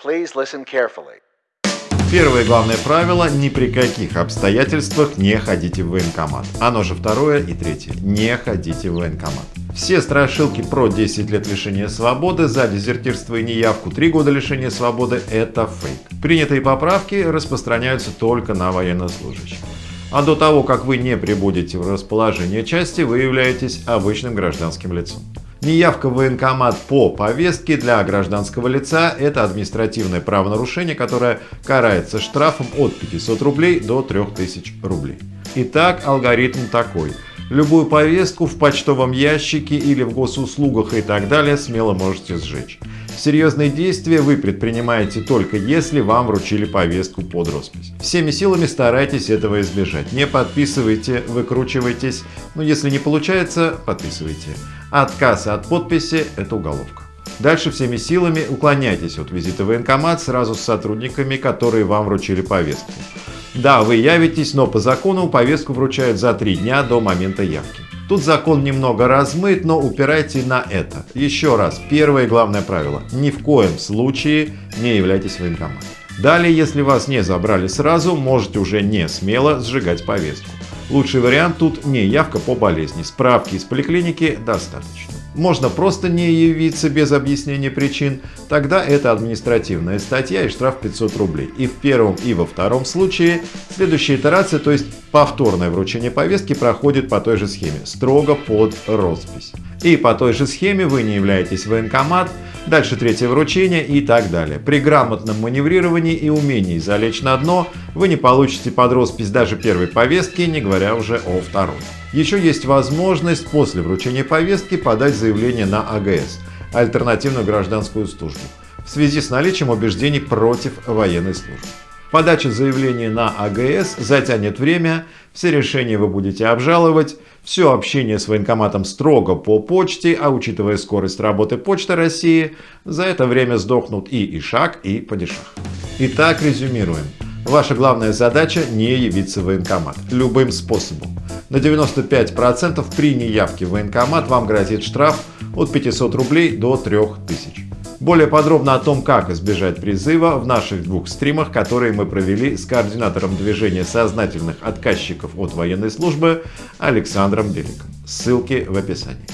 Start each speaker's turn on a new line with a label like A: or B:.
A: Please listen carefully.
B: Первое главное правило – ни при каких обстоятельствах не ходите в военкомат. Оно же второе и третье – не ходите в военкомат. Все страшилки про 10 лет лишения свободы за дезертирство и неявку, 3 года лишения свободы – это фейк. Принятые поправки распространяются только на военнослужащих. А до того, как вы не прибудете в расположение части, вы являетесь обычным гражданским лицом. Неявка в военкомат по повестке для гражданского лица – это административное правонарушение, которое карается штрафом от 500 рублей до 3000 рублей. Итак, алгоритм такой. Любую повестку в почтовом ящике или в госуслугах и так далее смело можете сжечь. Серьезные действия вы предпринимаете только если вам вручили повестку под роспись. Всеми силами старайтесь этого избежать. Не подписывайте, выкручивайтесь. Но если не получается, подписывайте. Отказ от подписи – это уголовка. Дальше всеми силами уклоняйтесь от визита в военкомат сразу с сотрудниками, которые вам вручили повестку. Да, вы явитесь, но по закону повестку вручают за три дня до момента явки. Тут закон немного размыт, но упирайте на это. Еще раз, первое и главное правило. Ни в коем случае не являйтесь военкоматом. Далее, если вас не забрали сразу, можете уже не смело сжигать повестку. Лучший вариант тут не явка по болезни. Справки из поликлиники достаточно. Можно просто не явиться без объяснения причин, тогда это административная статья и штраф 500 рублей. И в первом и во втором случае следующая итерация, то есть повторное вручение повестки проходит по той же схеме, строго под роспись. И по той же схеме вы не являетесь военкомат, дальше третье вручение и так далее. При грамотном маневрировании и умении залечь на дно вы не получите под роспись даже первой повестки, не говоря уже о второй. Еще есть возможность после вручения повестки подать заявление на АГС – альтернативную гражданскую службу в связи с наличием убеждений против военной службы. Подача заявления на АГС затянет время, все решения вы будете обжаловать, все общение с военкоматом строго по почте, а учитывая скорость работы Почты России, за это время сдохнут и Ишак, и Падишах. Итак, резюмируем. Ваша главная задача не явиться в военкомат любым способом. На 95% при неявке в военкомат вам грозит штраф от 500 рублей до 3000. Более подробно о том, как избежать призыва в наших двух стримах, которые мы провели с координатором движения сознательных отказчиков от военной службы Александром Беликом. Ссылки в описании.